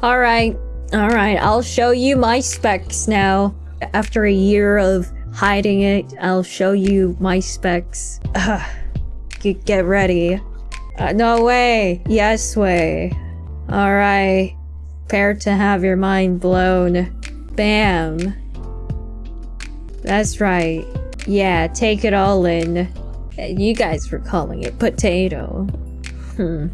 Alright, alright, I'll show you my specs now. After a year of hiding it, I'll show you my specs. Ugh. Get, ready. Uh, no way. Yes way. Alright. Prepare to have your mind blown. Bam. That's right. Yeah, take it all in. You guys were calling it potato. Hmm.